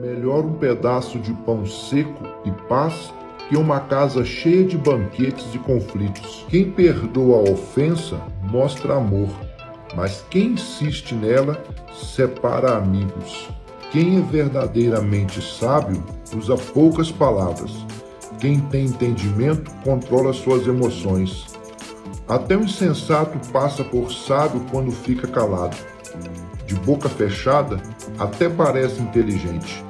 Melhor um pedaço de pão seco e paz que uma casa cheia de banquetes e conflitos. Quem perdoa a ofensa mostra amor, mas quem insiste nela separa amigos. Quem é verdadeiramente sábio usa poucas palavras. Quem tem entendimento controla suas emoções. Até o insensato passa por sábio quando fica calado. De boca fechada, até parece inteligente